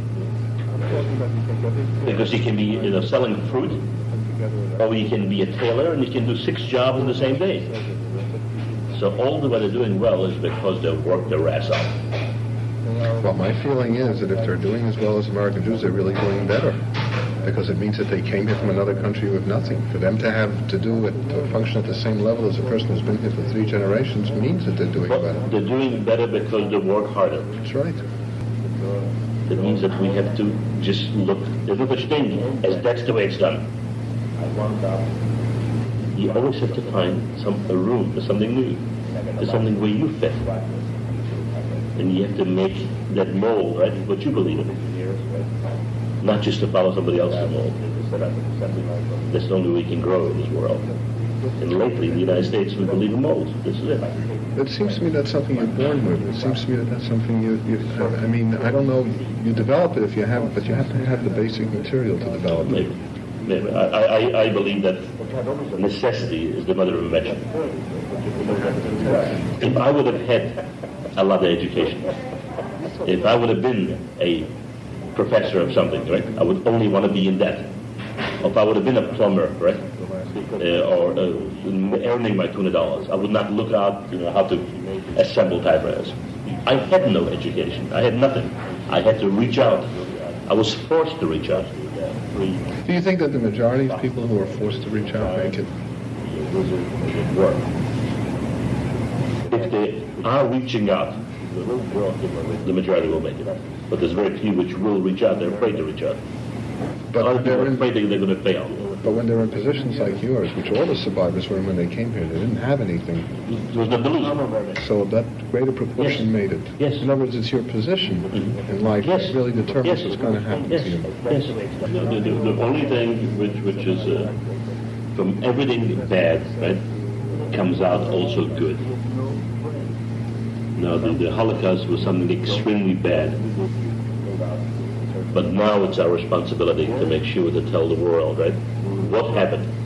Because he can be, you know, selling fruit, or he can be a tailor, and he can do six jobs in the same day. So all the way they're doing well is because they work their ass off. Well, my feeling is that if they're doing as well as American Jews, they're really doing better. Because it means that they came here from another country with nothing. For them to have to do it, to function at the same level as a person who's been here for three generations means that they're doing But better. they're doing better because they work harder. That's right. That means that we have to just look, the little thing, as that's the way it's done. You always have to find some, a room for something new, for something where you fit. And you have to make that mold, right, what you believe in. Not just to follow somebody else's mold. That's the only way we can grow in this world. And lately, in the United States, we believe in molds. This is it. It seems to me that's something you're born with. It seems to me that that's something you, you, I mean, I don't know, you develop it if you have it, but you have to have the basic material to develop it. Maybe. Maybe. I, I, I believe that necessity is the mother of invention. If I would have had a lot of education, if I would have been a professor of something, right, I would only want to be in that. If I would have been a plumber, right, uh, or uh, earning my two hundred dollars, I would not look out, you know, how to assemble typewriters. I had no education. I had nothing. I had to reach out. I was forced to reach out. Do you think that the majority of people who are forced to reach out make it? work. If they are reaching out, the majority will make it. But there's very few which will reach out. They're afraid to reach out. But Other when people they're are afraid they're going to fail. but when they're in positions like yours, which all the survivors were in when they came here, they didn't have anything. There was no delusion. So that greater proportion Yes. made it. Yes. In other words, it's your position Mhm. in life Yes. that really determines Yes. what's going to happen Yes, to you. yes. The, the, the, the only thing which, which is, uh, from everything bad, right, comes out also good. Now, the, the Holocaust was something extremely bad. But now it's our responsibility to make sure to tell the world, right, what happened.